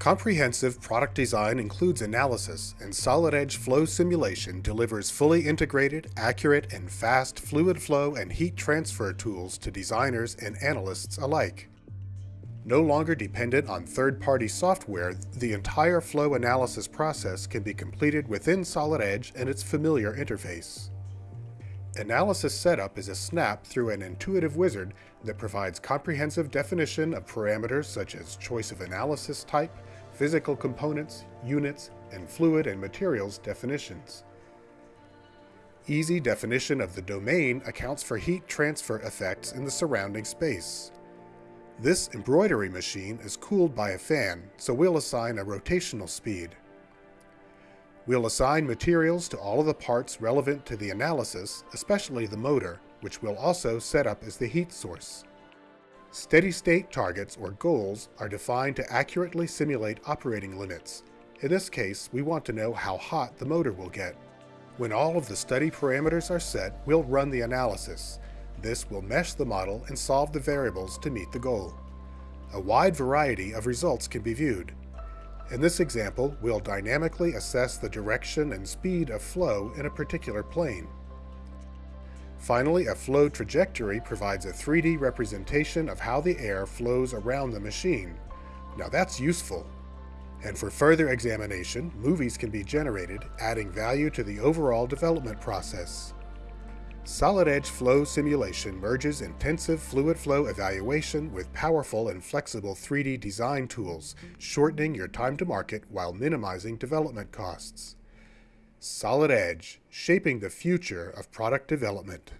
Comprehensive product design includes analysis, and Solid Edge Flow Simulation delivers fully integrated, accurate, and fast fluid flow and heat transfer tools to designers and analysts alike. No longer dependent on third-party software, the entire flow analysis process can be completed within Solid Edge and its familiar interface. Analysis setup is a snap through an intuitive wizard that provides comprehensive definition of parameters such as choice of analysis type, physical components, units, and fluid and materials definitions. Easy definition of the domain accounts for heat transfer effects in the surrounding space. This embroidery machine is cooled by a fan, so we'll assign a rotational speed. We'll assign materials to all of the parts relevant to the analysis, especially the motor, which we'll also set up as the heat source. Steady-state targets, or goals, are defined to accurately simulate operating limits. In this case, we want to know how hot the motor will get. When all of the study parameters are set, we'll run the analysis. This will mesh the model and solve the variables to meet the goal. A wide variety of results can be viewed. In this example, we'll dynamically assess the direction and speed of flow in a particular plane. Finally, a flow trajectory provides a 3D representation of how the air flows around the machine. Now that's useful. And for further examination, movies can be generated, adding value to the overall development process. Solid Edge Flow Simulation merges intensive fluid flow evaluation with powerful and flexible 3D design tools, shortening your time to market while minimizing development costs. Solid Edge, shaping the future of product development.